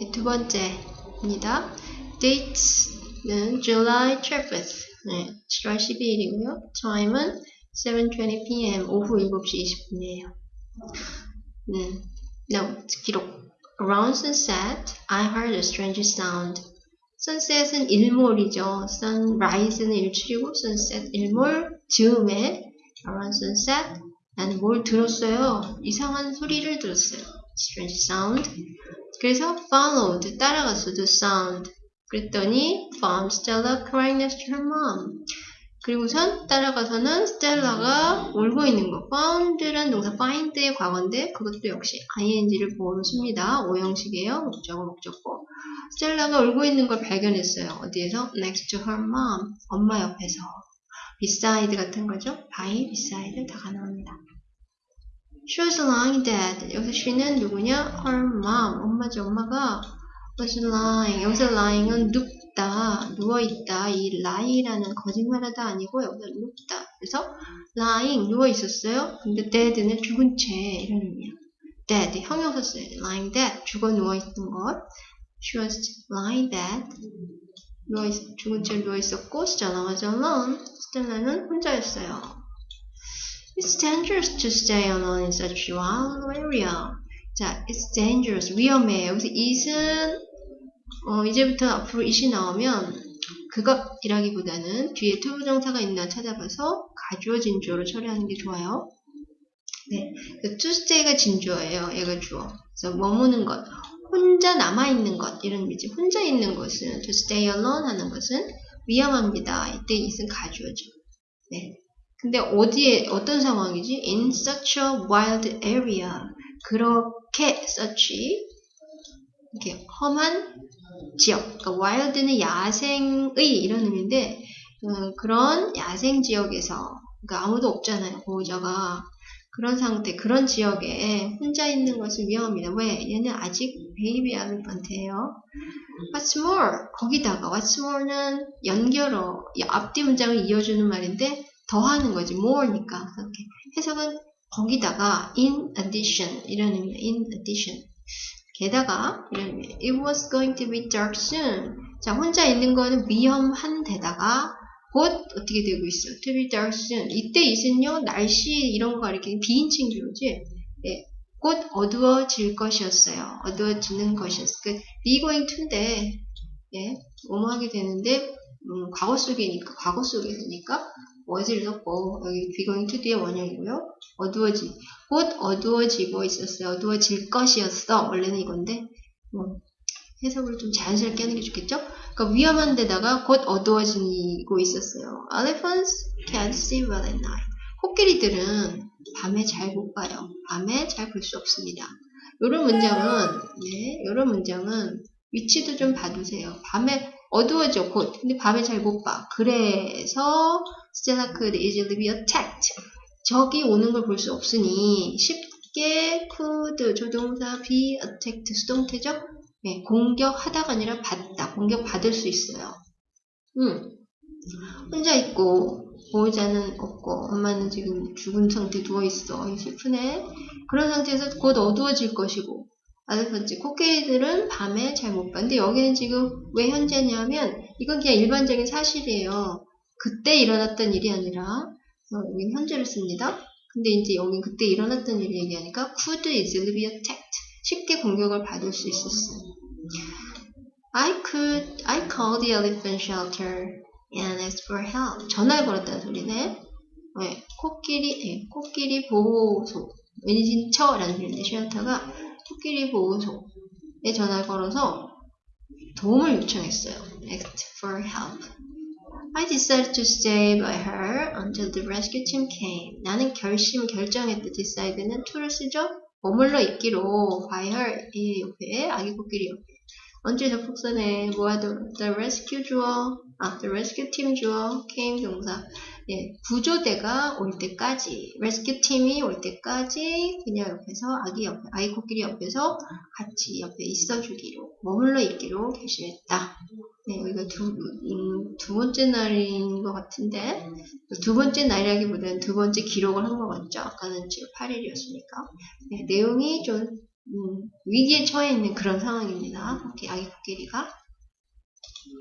네, 두 번째입니다. Date는 July 12th. 네, 7월 12일이고요. Time은 7:20 p.m. 오후 7시 20분이에요. 음, now, 기록. Around sunset, I heard a strange sound. sunset은 일몰이죠. sunrise는 일출이고 sunset 일몰 즈음에 around sunset 나는 뭘 들었어요? 이상한 소리를 들었어요. strange sound. 그래서 followed 따라갔어 the sound. 그랬더니 found Stella crying next to her mom. 그리고선 따라가서는 스텔라가 울고 있는 거. found란 동사 find의 과거인데 그것도 역시 ing를 보호로 씁니다. 오형식이에요. 목적어, 목적어. 스텔라가 울고 있는 걸 발견했어요. 어디에서? next to her mom. 엄마 옆에서. beside 같은 거죠. by, beside 다가 나옵니다. She was lying dead. 여기서 she는 누구냐? her mom. 엄마죠. 엄마가 was lying. 여기서 lying은 눕다, 누워있다. 이 lie라는 거짓말하다 아니고 여기서 눕다. 그래서 lying, 누워있었어요. 근데 dead는 죽은 채 이런 의미야. dead, 형용사 써야 돼. lying dead, 죽어 누워있는 것. She was lying dead. 누워있, 죽은 채 누워있었고 Stella was alone. 스텔라는 혼자였어요. It's dangerous to stay alone in such a wild area. 자, it's dangerous. 위험해. 여기서 it은 어, 이제부터 앞으로 it이 나오면 그것이라기보다는 뒤에 투부정사가 있나 찾아봐서 가주어 진주어로 처리하는 게 좋아요. 네, 그 to stay가 진주어예요. 얘가 주어. 그래서 머무는 것, 혼자 남아 있는 것 이런 의미지. 혼자 있는 것은 to stay alone 하는 것은 위험합니다. 이때 it은 가주어죠. 네. 근데 어디에 어떤 상황이지? In such a wild area. 그렇게 such 이렇게 험한 지역. 그러니까 wild는 야생의 이런 의미인데 음, 그런 야생 지역에서 그러니까 아무도 없잖아요. 보호자가 그런 상태, 그런 지역에 혼자 있는 것은 위험합니다. 왜? 얘는 아직 베이비 엘리펀트예요. What's more? 거기다가 What's more는 연결어, 앞뒤 문장을 이어주는 말인데 더하는 거지. more니까. 이렇게 해석은 거기다가 in addition 이런 의미야. in addition. 게다가 이런 의미. It was going to be dark soon. 자, 혼자 있는 거는 위험한 데다가 곧 어떻게 되고 있어? To be dark soon. 이때 있은요 날씨 이런 거 가리키는 비인칭 주어지. 예, 곧 어두워질 것이었어요. 어두워지는 것이었어. 그 be going to인데 예, 뭐뭐 하게 되는데 음, 과거 속이니까 과거 속에서니까 was를 넣고 여기 to 뒤에 원형이고요. 어두워지 곧 어두워지고 있었어요. 어두워질 것이었어. 원래는 이건데 뭐 해석을 좀 자연스럽게 하는 게 좋겠죠? 그러니까 위험한 데다가 곧 어두워지고 있었어요. Elephants can't see well at night. 코끼리들은 밤에 잘 못 봐요. 밤에 잘 볼 수 없습니다. 이런 문장은 네, 이런 문장은 위치도 좀 봐두세요. 밤에 어두워져 곧. 근데 밤에 잘 못 봐. 그래서 Stella could easily be attacked. 적이 오는 걸 볼 수 없으니 쉽게 could 조동사 be attacked 수동태죠? 네, 공격하다가 아니라 받다. 공격받을 수 있어요. 음, 혼자 있고 보호자는 없고 엄마는 지금 죽은 상태 누워있어. 슬프네. 그런 상태에서 곧 어두워질 것이고 아들 번째 코끼리들은 밤에 잘 못 봐. 근데 여기는 지금 왜 현재냐면 이건 그냥 일반적인 사실이에요. 그때 일어났던 일이 아니라 어, 여기는 현재를 씁니다. 근데 이제 여기 그때 일어났던 일을 얘기하니까 could easily be attacked. 쉽게 공격을 받을 수 있었어요. I could, I called the elephant shelter and asked for help. 전화를 걸었다는 소리네. 네, 코끼리, 네, 코끼리 보호소. 은신처라는 소리인데, 쉘터가 코끼리 보호소에 전화를 걸어서 도움을 요청했어요. asked for help. I decided to stay by her until the rescue team came. 나는 결심, 결정했다. decide는 to를 쓰죠? 머물러 있기로 by her 이 옆에 아기 코끼리 옆에 언제 접속사네 뭐하던 the rescue 주어 아 the rescue team 주어 came 동사 예, 구조대가 올 때까지 rescue 팀이 올 때까지 그녀 옆에서 아기 옆에 아이 코끼리 옆에서 같이 옆에 있어주기로 머물러 있기로 결심했다. 네, 여기가 두, 음, 두 번째 날인 것 같은데 두 번째 날이라기보다는 두 번째 기록을 한 것 같죠. 아까는 지금 8일이었으니까 네, 내용이 좀 음, 위기에 처해 있는 그런 상황입니다. 오케이, 아기 코끼리가.